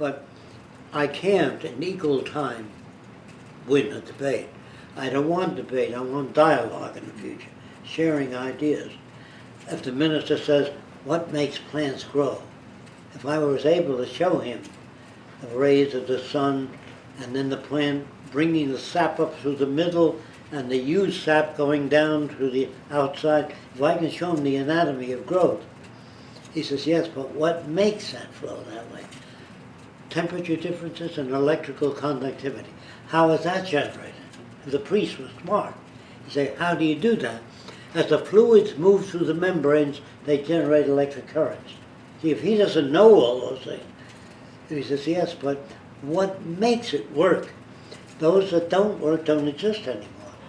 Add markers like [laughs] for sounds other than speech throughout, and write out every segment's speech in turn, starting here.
But I can't in equal time win a debate. I don't want debate, I want dialogue in the future, sharing ideas. If the minister says, what makes plants grow? If I was able to show him the rays of the sun and then the plant bringing the sap up through the middle and the used sap going down to the outside, if I can show him the anatomy of growth, he says, yes, but what makes that flow that way? Temperature differences and electrical conductivity. How is that generated? The priest was smart. He said, how do you do that? As the fluids move through the membranes, they generate electric currents. See, if he doesn't know all those things, he says, yes, but what makes it work? Those that don't work don't exist anymore.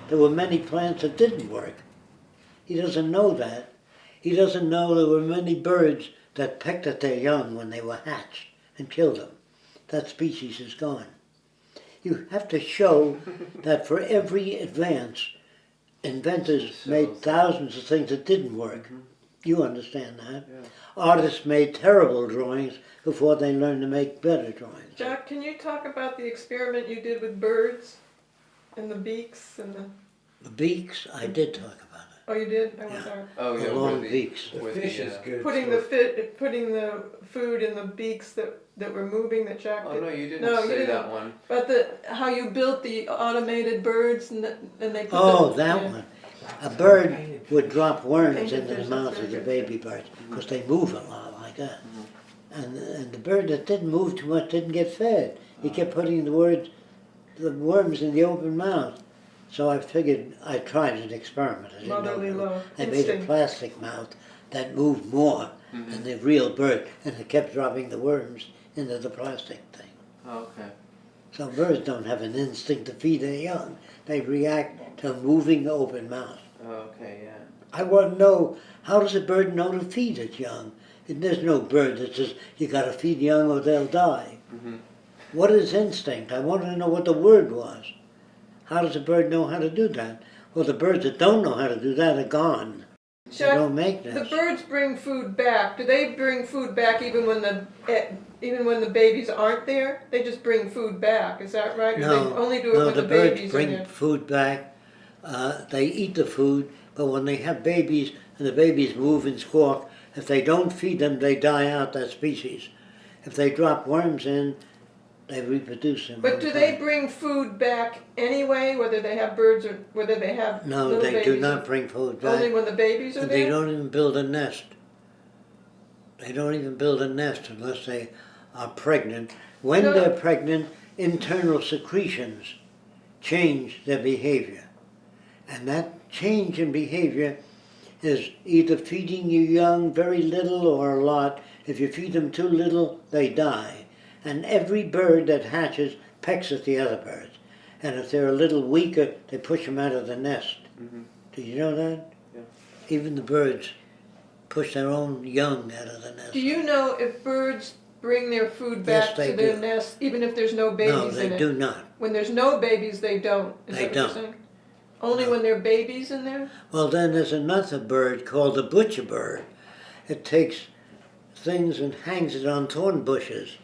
There were many plants that didn't work. He doesn't know that. He doesn't know there were many birds that pecked at their young when they were hatched and killed them. That species is gone. You have to show [laughs] that for every advance, inventors made thousands of things that didn't work. Mm-hmm. You understand that. Yeah. Artists made terrible drawings before they learned to make better drawings. Jack, can you talk about the experiment you did with birds and the beaks and the? The beaks, I did talk about it. Oh, you did. I was Yeah. sorry. Oh The long with the, beaks. The with fish the, is uh, good. Putting the fit, putting the food in the beaks that that were moving that Jack Oh did. no, you didn't No, you say didn't. that one. But the how you built the automated birds and the, and they put Oh, the, that yeah. one. A bird would drop worms Painted into the fish, mouth of the baby birds because they move a lot like that. And, and the bird that didn't move too much didn't get fed. He kept putting the words, the worms in the open mouth. So I figured I tried an experiment. I didn't know Motherly it. love. I made a plastic mouth that moved more than the real bird, and it kept dropping the worms into the plastic thing. Oh, okay. So birds don't have an instinct to feed their young. They react to a moving open mouth. Oh, okay, yeah. I want to know how does a bird know to feed its young? And there's no bird that says you got to feed young or they'll die. Mhm. What is instinct? I wanted to know what the word was. How does a bird know how to do that? Well, the birds that don't know how to do that are gone. They Jack, don't make the birds bring food back. Do they bring food back even when the eh, even when the babies aren't there? They just bring food back. Is that right? Or No, they only do it no, when the the, birds babies bring are there. food back. Uh, they eat the food, but when they have babies and the babies move and squawk, if they don't feed them, they die out. That species. If they drop worms in, they reproduce them. But do they bring food back anyway, whether they have birds or whether they have No, little they babies? do not bring food back. Only when the babies are they there. don't even build a nest. They don't even build a nest unless they are pregnant. When No. they're pregnant, internal secretions change their behavior. And that change in behavior is either feeding your young very little or a lot. If you feed them too little, they die. And every bird that hatches pecks at the other birds. And if they're a little weaker, they push them out of the nest. Mhm. Did you know that? Yeah. Even the birds push their own young out of the nest. Do you know if birds bring their food back they to their do. nest, even if there's no babies no, in they it? do not. When there's no babies, they don't. Is They don't. Only No. when there are babies in there? Well, then there's another bird called the butcher bird. It takes things and hangs it on thorn bushes.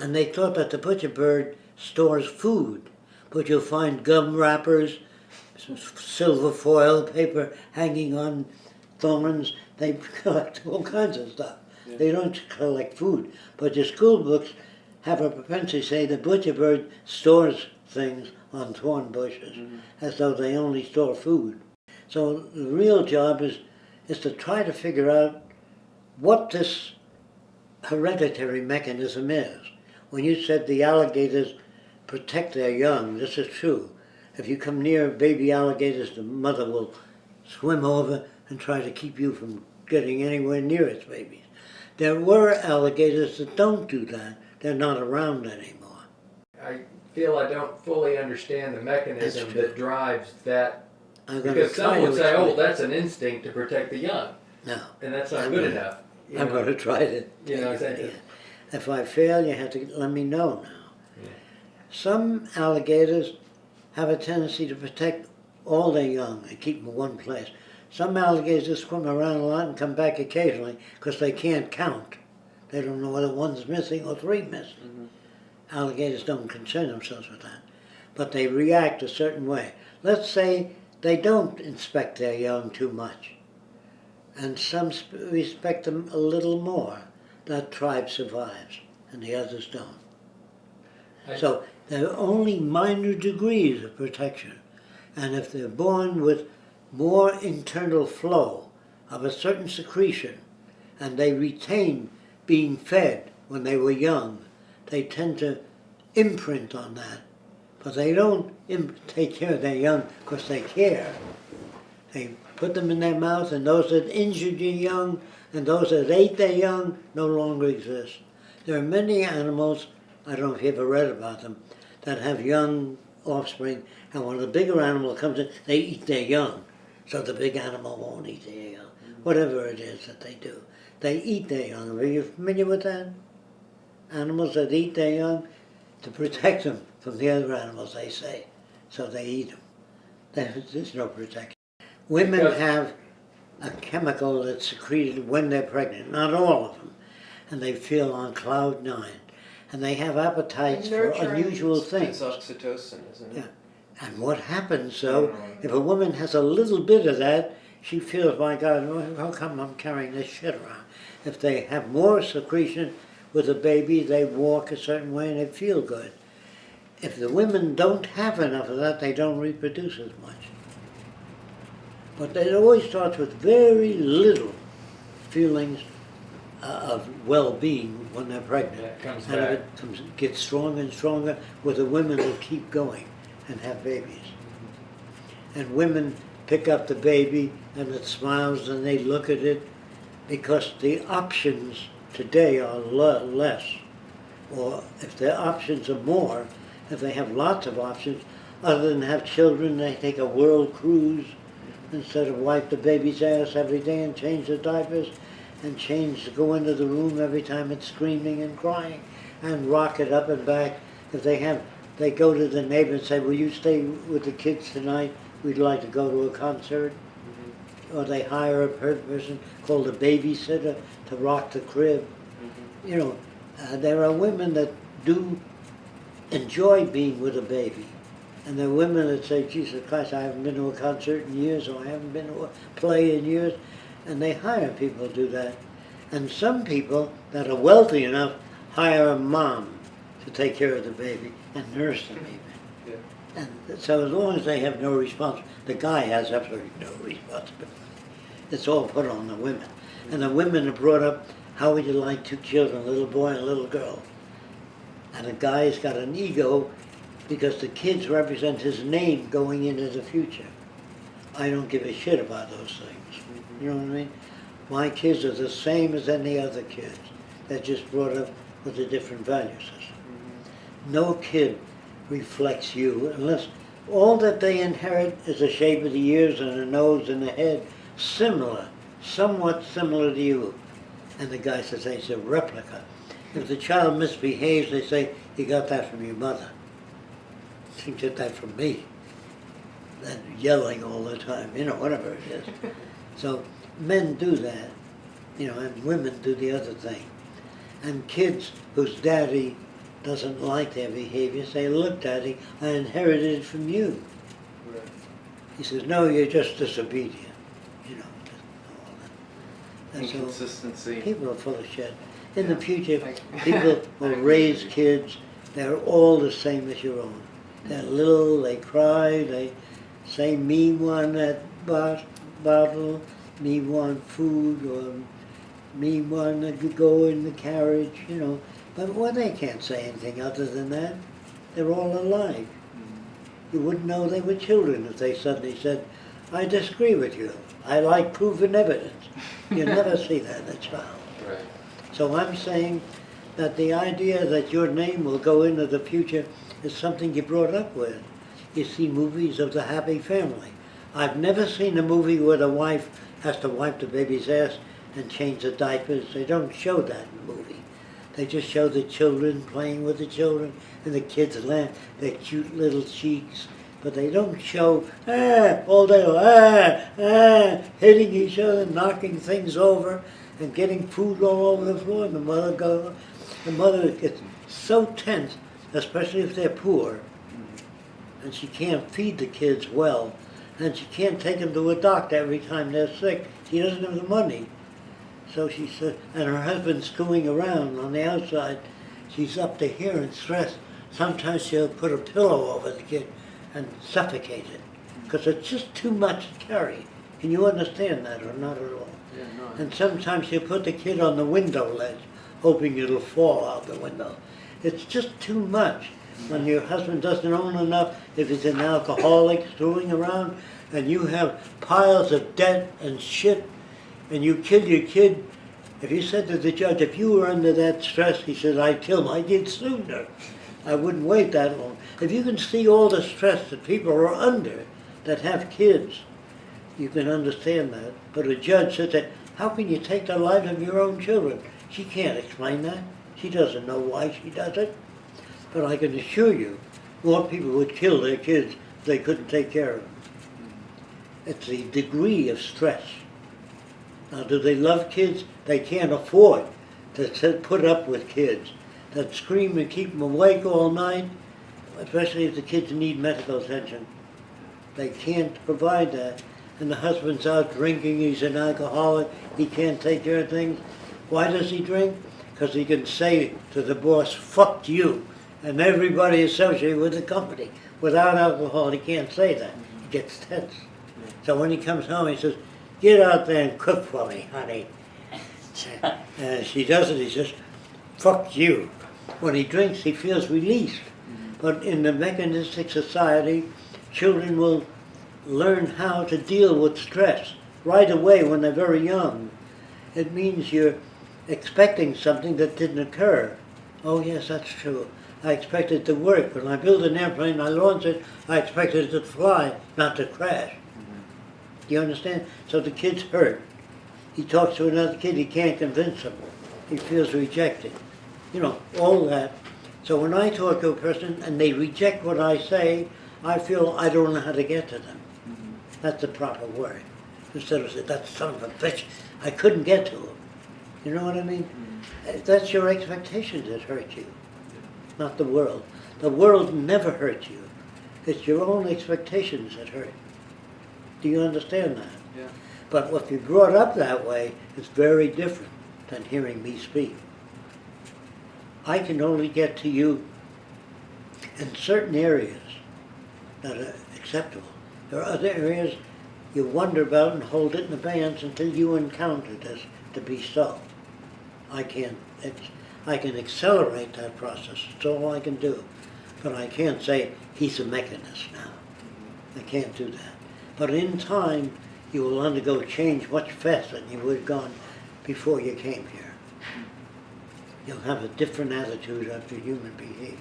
And they thought that the butcher bird stores food. But you'll find gum wrappers, silver foil paper hanging on thorns. They [laughs] collect all kinds of stuff. Yeah. They don't collect food. But your school books have a propensity to say the butcher bird stores things on thorn bushes Mhm. as though they only store food. So the real job is is to try to figure out what this hereditary mechanism is. When you said the alligators protect their young, this is true. If you come near baby alligators, the mother will swim over and try to keep you from getting anywhere near its babies. There were alligators that don't do that. They're not around anymore. I feel I don't fully understand the mechanism that drives that. I'm Because some would say, oh, that's an instinct to protect the young, No, and that's not good enough. I'm going to try to. You know, take it exactly. If I fail, you have to let me know now. Yeah. Some alligators have a tendency to protect all their young and keep them in one place. Some alligators just swim around a lot and come back occasionally because they can't count. They don't know whether one's missing or three missing. Mm-hmm. Alligators don't concern themselves with that, but they react a certain way. Let's say they don't inspect their young too much, and some respect them a little more. That tribe survives, and the others don't. I- So there are only minor degrees of protection, and if they're born with more internal flow of a certain secretion, and they retain being fed when they were young, they tend to imprint on that. But they don't imp- take care of their young because they care. They put them in their mouth, and those that injured your young and those that ate their young no longer exist. There are many animals, I don't know if you ever read about them, that have young offspring, and when the bigger animal comes in, they eat their young. So the big animal won't eat their young. Whatever it is that they do. They eat their young. Are you familiar with that? Animals that eat their young to protect them from the other animals, they say. So they eat them. There's, no protection. Women Because- have a chemical that's secreted when they're pregnant, not all of them. And they feel on cloud nine. And they have appetites for Nurturing. unusual It's things. oxytocin, isn't it? Yeah. And what happens though, if a woman has a little bit of that, she feels, my God, how come I'm carrying this shit around? If they have more secretion with a baby, they walk a certain way and they feel good. If the women don't have enough of that, they don't reproduce as much. But it always starts with very little feelings uh, of well-being when they're pregnant. That comes And if back. it comes, gets stronger and stronger with the women will keep going and have babies. And women pick up the baby and it smiles and they look at it because the options today are less. Or if their options are more, if they have lots of options, other than have children, they take a world cruise instead of wipe the baby's ass every day and change the diapers and change, to go into the room every time it's screaming and crying and rock it up and back. If they have, they go to the neighbor and say, will you stay with the kids tonight? We'd like to go to a concert. Or they hire a person called a babysitter to rock the crib. You know, uh, there are women that do enjoy being with a baby. And there are women that say, Jesus Christ, I haven't been to a concert in years, or I haven't been to a play in years. And they hire people to do that. And some people that are wealthy enough hire a mom to take care of the baby and nurse them even. Yeah. And so as long as they have no responsibility, the guy has absolutely no [laughs] responsibility. It's all put on the women. And the women are brought up, how would you like two children, a little boy and a little girl? And the guy's got an ego because the kids represent his name going into the future. I don't give a shit about those things. You know what I mean? My kids are the same as any other kids. They're just brought up with a different value system. No kid reflects you unless all that they inherit is the shape of the ears and the nose and the head, similar, somewhat similar to you. And the guy says hey, it's a replica. If the child misbehaves, they say, you got that from your mother. You get that from me. That yelling all the time, you know, whatever it is. [laughs] So men do that, you know, and women do the other thing. And kids whose daddy doesn't like their behavior say, look, daddy, I inherited it from you. Right. He says, no, you're just disobedient, you know. just all that. And so Inconsistency. people are full of shit. In the future, [laughs] people will raise kids, they're all the same as your own. They're little, they cry, they say, me want that bot- bottle, me want food, or me want to go in the carriage, you know. But well, they can't say anything other than that. They're all alike. Mm-hmm. You wouldn't know they were children if they suddenly said, I disagree with you. I like proven evidence. You [laughs] never see that in a child. Right. So I'm saying that the idea that your name will go into the future is something you brought up with. You see movies of the happy family. I've never seen a movie where the wife has to wipe the baby's ass and change the diapers. They don't show that in the movie. They just show the children playing with the children and the kids laugh, their cute little cheeks. But they don't show, ah, all day, ah, ah, hitting each other, knocking things over. and getting food all over the floor. And the mother go, the mother gets so tense, especially if they're poor, and she can't feed the kids well, and she can't take them to a doctor every time they're sick. She doesn't have the money. So she said, and her husband's going around on the outside. She's up to here in stress. Sometimes she'll put a pillow over the kid and suffocate it because it's just too much to carry. Can you understand that or not at all? Yeah, no. And sometimes she'll put the kid on the window ledge, hoping it'll fall out the window. It's just too much when your husband doesn't own enough, if he's an alcoholic screwing around, and you have piles of debt and shit, and you kill your kid. If you said to the judge, if you were under that stress, he said, I'd kill my kid sooner. I wouldn't wait that long. If you can see all the stress that people are under that have kids, you can understand that. But a judge said that, how can you take the lives of your own children? She can't explain that. She doesn't know why she does it. But I can assure you, more people would kill their kids if they couldn't take care of them. It's the degree of stress. Now, do they love kids? They can't afford to put up with kids that scream and keep them awake all night, especially if the kids need medical attention. They can't provide that. And the husband's out drinking, he's an alcoholic, he can't take care of things. Why does he drink? Because he can say to the boss, fuck you, and everybody associated with the company. Without alcohol, he can't say that. He gets tense. So when he comes home, he says, get out there and cook for me, honey. [laughs] And she does it, he says, fuck you. When he drinks, he feels released. Mm-hmm. But in the mechanistic society, children will learn how to deal with stress right away when they're very young. It means you're expecting something that didn't occur. Oh, yes, that's true. I expect it to work. When I build an airplane, I launch it, I expect it to fly, not to crash. Do you understand? So the kid's hurt. He talks to another kid, he can't convince him. He feels rejected. You know, all that. So when I talk to a person and they reject what I say, I feel I don't know how to get to them. Mm-hmm. That's the proper word. Instead of saying, that son of a bitch, I couldn't get to him. You know what I mean? Uh, That's your expectations that hurt you, not the world. The world never hurt you. It's your own expectations that hurt. Do you understand that? Yeah. But if you're brought up that way, it's very different than hearing me speak. I can only get to you in certain areas that are acceptable. There are other areas you wonder about and hold it in abeyance until you encounter this to be so. I can't, I can accelerate that process, it's all I can do. But I can't say, he's a mechanist now. I can't do that. But in time, you will undergo change much faster than you would have gone before you came here. You'll have a different attitude after human behavior.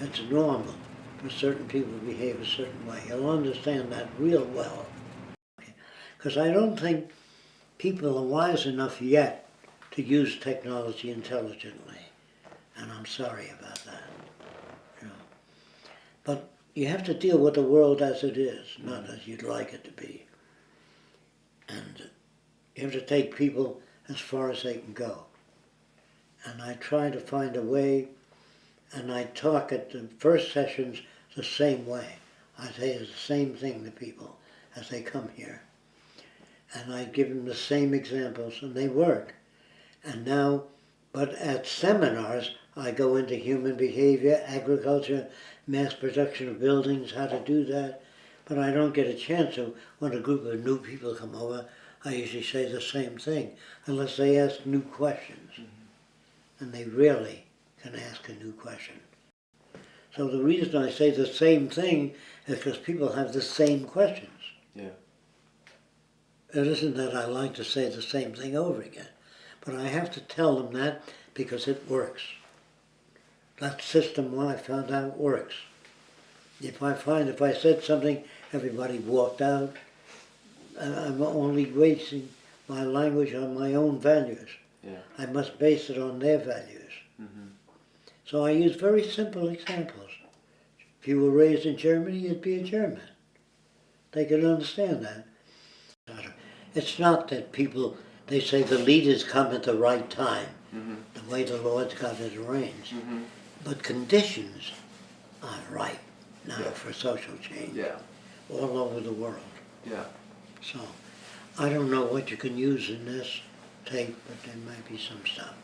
It's normal for certain people to behave a certain way. You'll understand that real well. Because I don't think people are wise enough yet to use technology intelligently. And I'm sorry about that. You know. But you have to deal with the world as it is, not mm. as you'd like it to be. And you have to take people as far as they can go. And I try to find a way, and I talk at the first sessions the same way. I say the same thing to people as they come here. And I give them the same examples, and they work. And now, but at seminars, I go into human behavior, agriculture, mass production of buildings, how to do that. But I don't get a chance to, when a group of new people come over, I usually say the same thing, unless they ask new questions. Mm-hmm. And they rarely can ask a new question. So the reason I say the same thing is because people have the same questions. Yeah. It isn't that I like to say the same thing over again, but I have to tell them that because it works. That system I found out works. If I find if I said something, everybody walked out, I'm only basing my language on my own values. Yeah. I must base it on their values. Mm-hmm. So I use very simple examples. If you were raised in Germany, you'd be a German. They could understand that. It's not that people they say the leaders come at the right time, Mhm. the way the Lord's got it arranged. Mhm. But conditions are right now Yeah. for social change Yeah. all over the world. Yeah. So I don't know what you can use in this tape, but there might be some stuff.